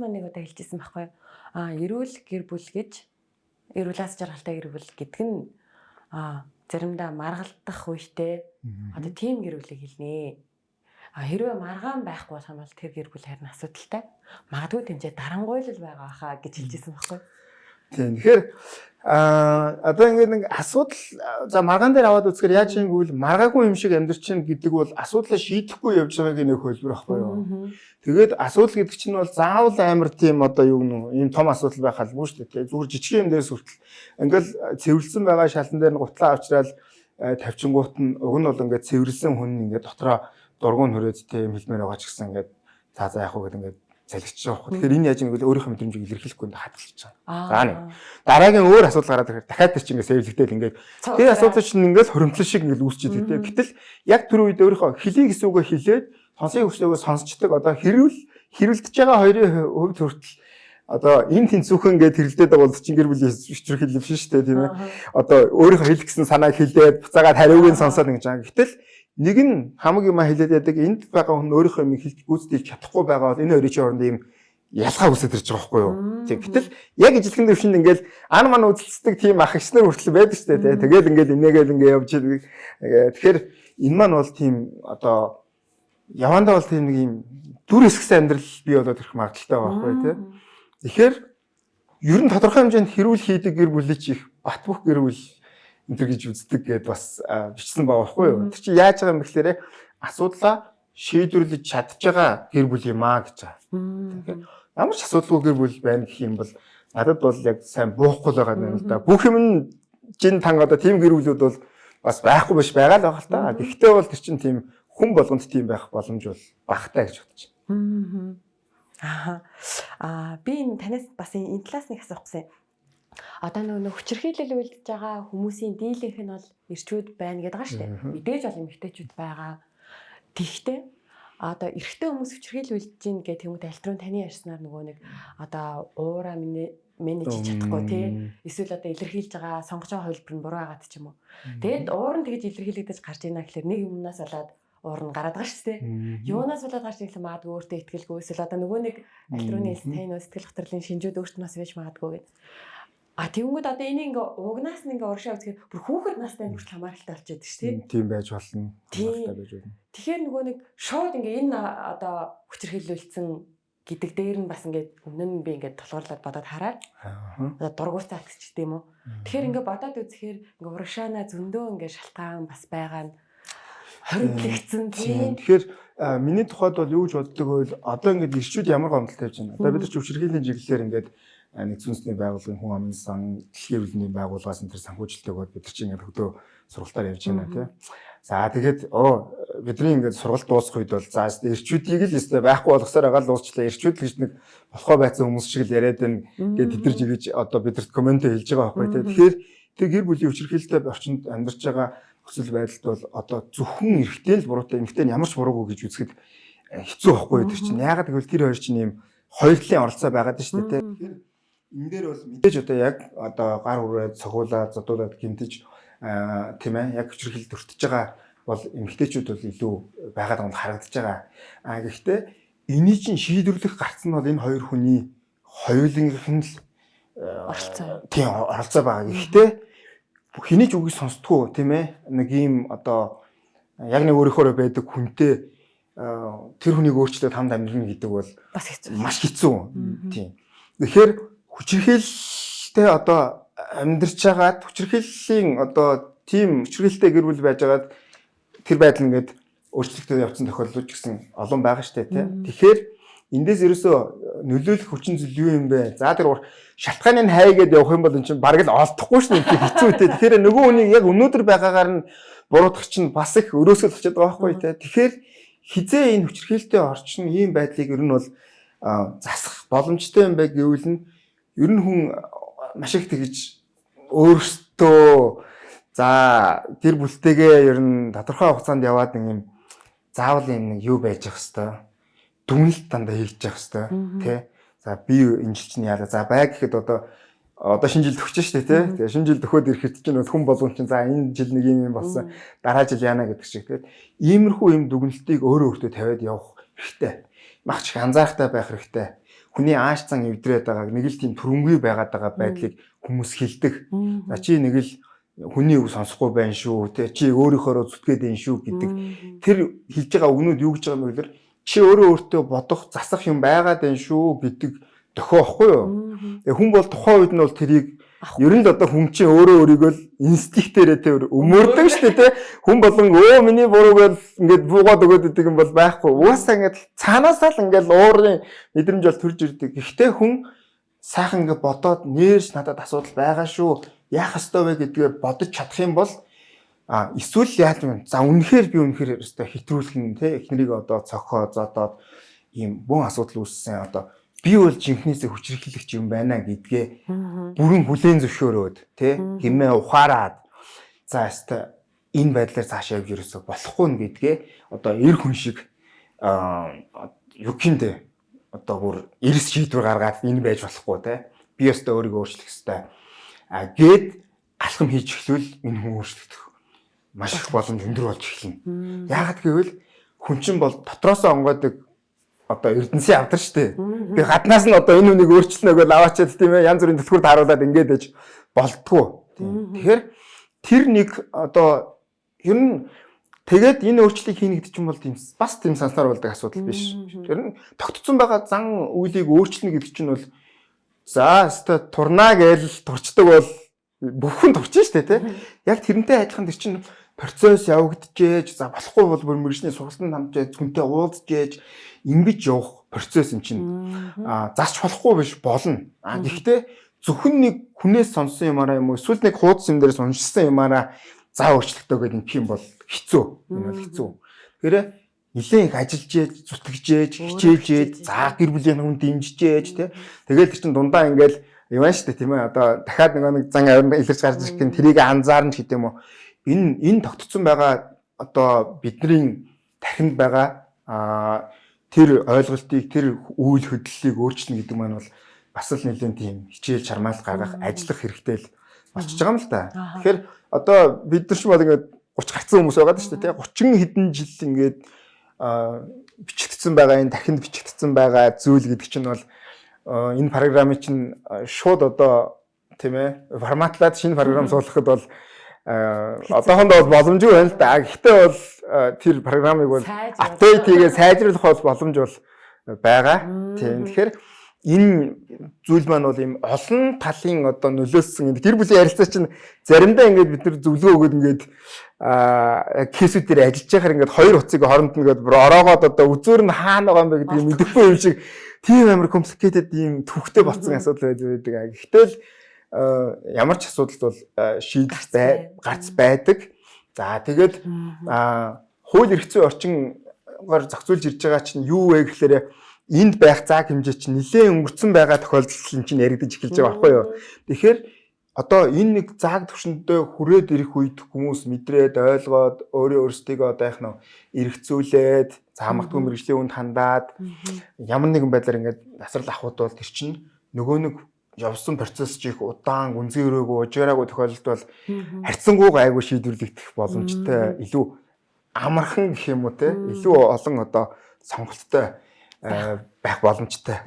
Маань нэг удаа хэлжсэн байхгүй юу? Аа, эрүүл гэр бүл гэж эрүүлээс жаргалтай гэр бүл гэдэг нь аа заримдаа маргалдах үедээ одоо тийм гэр бүлийг хэлнэ. А хэрвээ маргаан байхгүй болох юм бол тэр гэр бүл харин асуудалтай. Магадгүй тэмцээ дарангуйлал байгаа хаа гэж хэлжсэн байхгүй? Тийм. Тэгэхээр а одоо ингээд нэг асуудал за маргаан дээр аваад үзэхээр яаж юм гэвэл маргаагүй юм шиг амьдрч чинь гэдэг бол асуудлаа шийдэхгүй явж байгааг нэг хөлбөр байхгүй юу. Тэгээд асуудал гэдэг чинь бол заавал амар тийм одоо юу гэнэ ийм том асуудал байх албагүй шүү дээ. Зүгээр жижиг юм дээрс хүртэл ингээл цэвэрлсэн байгаа шалан дээр нь гутлаа авчраад тавьчингуут нь уг нь бол ингээд цэвэрлсэн хүн ингээд дотроо дургуун хүрээд тийм хэлмээр байгаа ч гэсэн ингээд за за яах вэ гэдэг ингээд залгиж байгаа. Тэгэхээр энэ яаж бол өөрийнхөө мэдрэмжийг илэрхийлэхгүй хадгалж байгаа. За нэг. Дараагийн өөр асуудал гараад ирэхээр дахиад тэр чинь ингээд сэвлэгдээл ингээд тэр асуудал чинь ингээд хоримтлон шиг ингээд үүсчихэд тийм. Гэтэл яг тэр үед өөрийнхөө хэлийг хэсүүгөө хилээд сонсыг өчтөөгөө сонсчдаг одоо хэрүүл хэрүүлдэж байгаа хоёрын хувьд хүртэл одоо энэ тэнцүүхэн гээд хэрэлдээд байгаа бол чинь гэр бүлийн өчтөр хэлэв шүү дээ тийм ээ. Одоо өөрийнхөө хэл гэсэн санааг хилээд буцаагаад хариуг нь сонсоод ингэж байгаа. Гэтэл нэг нь хамаг юм хэлээд яадаг энд байгаа хүн өөрийнхөө юм хэлж гүйцэтгэж чадахгүй байгаа бол энэ хоёрын чинь оронд ийм ялгаа үсэж ирж байгаа байхгүй юу. Тийм. Гэтэл яг ижилхэн дэвшинд ингээл ан ман үзэлцдэг тийм ах ичнэр хүртэл байдаг шүү дээ. Тэгэл ингээл инээгээл ингээ явж идэг. Тэгэхээр энэ маань бол тийм одоо явандаа бол тийм нэг юм дүр эсгсэн амьдрал бий болоод ирэх магадaltaй байхгүй тий. Тэгэхээр ер нь тодорхой хэмжээнд хэрүүл хийдэг гэр бүлийн чих бат бөх гэр бүл энэ гэж үздэг гэд бас бичсэн байгаа байхгүй юу. Тэр чинь яаж байгаа юм бэ гэхээр асуудлаа шийдвэрлэж чадж байгаа гэр бүл юм аа гэж байгаа. Тэгэхээр ямар ч асуудалгүй гэр бүл байна гэх юм бол надад бол яг сайн буухгүй байгаа юм л да. Бүх юм нь жин тан одоо тийм гэр бүлүүд бол бас байхгүй биш байгаа л байгаа л та. Гэхдээ бол тэр чинь тийм хүн болгонд тийм байх боломж бол багтай гэж бодож байна. Аа. Аа би энэ танаас бас энэ талаас нэг асуух гэсэн одоо нөгөө хүчирхийлэл үйлдэж байгаа хүмүүсийн дийлэнх нь бол эрчүүд байна гэдэг байгаа шүү дээ. Мэдээж бол эмэгтэйчүүд байгаа. Тэгвэл одоо эрэгтэй хүмүүс хүчирхийлэл үйлдэж гин гэх юм уу альтрон таны ярьснаар нөгөө нэг одоо уура менеж чадахгүй тий эсвэл одоо илэрхийлж байгаа сонгож байгаа хувилбар нь буруу байгаад ч юм уу. Тэгэд уур нь тэгж илэрхийлэгдэж гарч ийна гэхэлэр нэг юмнаас болоод уур нь гараад байгаа шүү дээ. Юунаас болоод гарч ирэхлээр магадгүй өөртөө ихтгэлгүй эсвэл одоо нөгөө нэг альтруны тань сэтгэл хөдлөлийн шинжүүд өөртнөөс байж магадгүй гэдэг. А тэгвэл одоо энийг ингээ угнаас нь ингээ урагшаа үзэхээр бүр хүүхэд настай хүртэл хамааралтай болчиход шүү дээ. Тийм байж болно. Хамааралтай байж болно. Тэгэхээр нөгөө нэг шууд ингээ энэ одоо хүчирхийлүүлсэн гэдэг дээр нь бас ингээд өмнө нь би ингээд тулгуурлаад бодоод хараад одоо дургуутаа гэдэг юм уу. Тэгэхээр ингээ бодоод үзэхээр ингээ урагшаана зөндөө ингээ шалтгаан бас байгаа нь хориглогдсон тийм. Тэгэхээр миний тухайд бол юу гэж боддог вэ? Одоо ингээд ирчүүд ямар гомдол тавьж байна. Одоо бид нар ч хүчирхийллийн чиглэлээр ингээд нэгдсэн үндэсний байгууллагын хүн амын сан дэлхийн хөвлөний байгууллагаас энэ төр санхүүжилттэй бол бид нар чинь ингээд хөдөө сургалтаар явж байна тийм. За тэгээд оо бидний ингээд сургалт дуусах үед бол за эрчүүдийг л өстэй байхгүй болгосоор байгаа л уусчлаа. Эрчүүд л гэж нэг болохоо байцсан хүмүүс шиг л яриад байна гэдэг тэд нар жигэж одоо бидэрт комент хэлж байгаа байхгүй тийм. Тэгэхээр тэр гэр бүлийн хүчирхийлэлтэй орчинд амьдарч байгаа нөхцөл байдалд бол одоо зөвхөн эрэгтэй л буруутай эмэгтэй нь ямар ч буруугүй гэж үзэхэд хэцүү байхгүй тэр чинь. Яагаад гэвэл тэр хоёр чинь ийм хоёр талын оролцоо байгаад шүү дээ энэ дээр бол мэдээж одоо яг одоо гар хүрээд цогуулаад задуулаад гинтэж тийм ээ яг хүчрхэл төртөж байгаа бол эмгтээчүүд бол илүү байгаад байгаа харагдаж байгаа. А гэхдээ эний чинь шийдвэрлэх гарц нь бол энэ хоёр хүний хоёулынх нь л оролцоо. Тийм оролцоо байгаа. Гэхдээ хэний ч үгийг сонсдгоо тийм ээ нэг ийм одоо яг нэг өөрийнхөө байдаг хүнтэй тэр хүнийг өөрчлөөд хамт амьдрна гэдэг бол бас хэцүү. Маш хэцүү. Тийм. Тэгэхээр хүчирхээлтэй одоо амьдарч байгаад хүчирхээлийн одоо тийм хүчирхээлтэй гэр бүл байжгаад тэр байдал ингээд өөрчлөгдөж явцсан тохиолдлууд ч гэсэн олон байгаа штэ тий. Тэгэхээр эндээс ерөөсөө нөлөөлөх хүчин зүйл юу юм бэ? За тэр шалтгааныг хайгээд явах юм бол эн чинь бараг л олдохгүй шнэ хэцүү үтэй. Тэгэхээр нөгөө хүний яг өнөөдөр байгаагаар нь буруутгах чинь бас их өрөөсгөл очиад байгаа байхгүй тий. Тэгэхээр хизээ энэ хүчирхээлтэй орчин ийм байдлыг ер нь бол засах боломжтой юм бай гэвэл нь ер нь хүн маш их тэгж өөртөө за тэр бүлтэйгээ ер нь тодорхой хугацаанд яваад нэг юм заавал юм нэг юу байж явах хэвээр дүнэлт дандаа хийж явах хэвээр тий. За би энэ жил чинь яалаа. За бай гэхэд одоо одоо шинэ жил төгч штэ тий. Тэгээ шинэ жил төхөөд ирэхэд чинь хүн болгон чинь за энэ жил нэг юм юм болсон дараа жил яана гэдэг шиг тий. Иймэрхүү юм дүгнэлтийг өөрөө өөртөө тавиад явах хэрэгтэй. Магч их анзаарахтай байх хэрэгтэй. Хүний ааш зан эвдрээд байгааг нэг л тийм төрөнгүй байгаад байгаа байдлыг хүмүүс хэлдэг. За чи нэг л хүний үг сонсохгүй байх шүү те чи өөрийнхөө зүтгээд байх шүү гэдэг. Тэр хэлж байгаа үгнүүд юу гэж байгаа юм бэ гэхээр чи өөрөө өөртөө бодох засах юм байгаад байх шүү гэдэг дохио ихгүй юу. Тэгээ хүн бол тухайн үед нь бол тэрийг ер нь л одоо хүн чинь өөрөө өөрийгөө л инстинктээрээ те өмөрдөг шүү дээ те хүн болон өө миний буруу гэж ингээд буугаад өгöd идэг юм бол байхгүй. Угаасаа ингээд цаанаасаа л ингээд уурын мэдрэмж бол төрж ирдэг. Гэхдээ хүн сайхан ингээд бодоод нэрж надад асуудал байгаа шүү яах ёстой вэ гэдгээ бодож чадах юм бол а эсвэл яаж вэ? За үнэхээр би үнэхээр өстой хэтрүүлэх нь те эхнэрийг одоо цохоо зодоод ийм бүүн асуудал үүссэн. Одоо би бол жинхнээсээ хүчрхийлэгч юм байна гэдгээ бүрэн хүлээн зөвшөөрөөд те хэмээ ухаарад за өстой энэ байдлаар цаашаа явж ерөөсө болохгүй нь гэдгээ одоо эр хүн шиг гиндэ одоо бүр эрс шийдвэр гаргаад энэ байж болохгүй те. Би өстой өөрийгөө өөрчлөх хэрэгтэй А гээд алхам хийж эхлвэл энэ хүн өөрчлөгдөх маш их боломж өндөр болж эхэлнэ. Яагаад гэвэл хүн чинь бол дотроос онгойдаг одоо эрдэнсийн авдар штэ. Би гаднаас нь одоо энэ хүнийг өөрчлөнө гэж аваачаад тийм ээ янз бүрийн төлхөөр харуулад ингээд ээж болтгоо. Тэгэхээр тэр нэг одоо ер нь тэгээд энэ өөрчлөлийг хийнэ гэдэг чинь бол тийм бас тийм санснаар болдог асуудал биш. Тэр нь тогтцсон байгаа зан үйлийг өөрчлөнө гэдэг чинь бол За өстой турнаа гээл турчдаг бол бүхэн турчин штэ тий. Яг тэрнтэй адилхан тэр чинь процесс явагдчихэж за болохгүй бол бүр мэрэгчний сургалтанд хамжаад хүнтэй уулзжээж ингэж явах процесс юм чинь а засч болохгүй биш болно. А гэхдээ зөвхөн нэг хүнээс сонсон юмараа юм уу эсвэл нэг хуудас юм дээрээс уншсан юмараа за өөрчлөлтөө гэдэг юм бол хэцүү. Энэ бол хэцүү. Тэгэхээр нилээн их ажиллаж ээж, зүтгэжээж, хичээлжээд, за гэр бүлийн хүн дэмжижээж тий. Тэгэл тэр чин дундаа ингээл шүү дээ тийм ээ. Одоо дахиад нэг нэг зан авир илэрч гарч ирэх гэн тэрийг анзаарна гэдэг юм уу. Энэ энэ тогтцсон байгаа одоо бидний тархинд байгаа тэр ойлголтыг тэр үйл хөдлөлийг өөрчилнө гэдэг маань бол бас л нэлээд тийм хичээл чармаал гаргах ажиллах хэрэгтэй л болчихж байгаа юм л да. Тэгэхээр одоо бид нар ч бол ингээд 30 гарцсан хүмүүс байгаа шүү дээ тий 30 хэдэн жил ингээд бичигдсэн байгаа энэ дахинд бичигдсэн байгаа зүйл гэдэг чинь бол энэ програмыг чинь шууд одоо тийм ээ форматлаад шинэ програм суулгахад бол одоохондоо бол боломжгүй байна л да. Гэхдээ бол тэр програмыг бол апдейт хийгээ сайжруулах бол боломж бол байгаа. Тийм. Тэгэхээр энэ зүйл маань бол ийм олон талын одоо нөлөөлсөн гэр бүлийн ярилцаа чинь заримдаа ингээд бид нар зөвлөгөө өгөөд ингээд а кейсүүд дээр ажиллаж байхаар ингээд хоёр утсыг хооронд нь ингээд ороогоод одоо үзүүр нь хаана байгаа юм бэ гэдгийг мэдэхгүй юм шиг тийм амар complicated ийм төвхтэй болсон асуудал байдаг. Гэхдээ л ямар ч асуудал бол шийдэх бай. гарц байдаг. За тэгээд хууль эрх зүйн орчингоор зохицуулж ирж байгаа чинь юу вэ гэхээр энд байх цаг хэмжээ чинь нэлээд өнгөрцөн байгаа тохиолдол чинь яригдаж эхэлж байгаа байхгүй юу. Тэгэхээр одоо энэ нэг зааг төвшөндөө хүрээд ирэх үед хүмүүс мэдрээд ойлгоод өөрөө өөрсдийгөө одоо яг нь эргцүүлээд заамагдгүй мэрэгжлийн үнд хандаад ямар нэгэн байдлаар ингээд насрал авахуд бол тэр чинь нөгөө нэг явсан процесс чих удаан гүнзгий өрөөгөө ужираагүй тохиолдолд бол харьцангуй гайгүй шийдвэрлэгдэх боломжтой илүү амархан гэх юм уу те? Илүү олон одоо сонголттой байх боломжтой.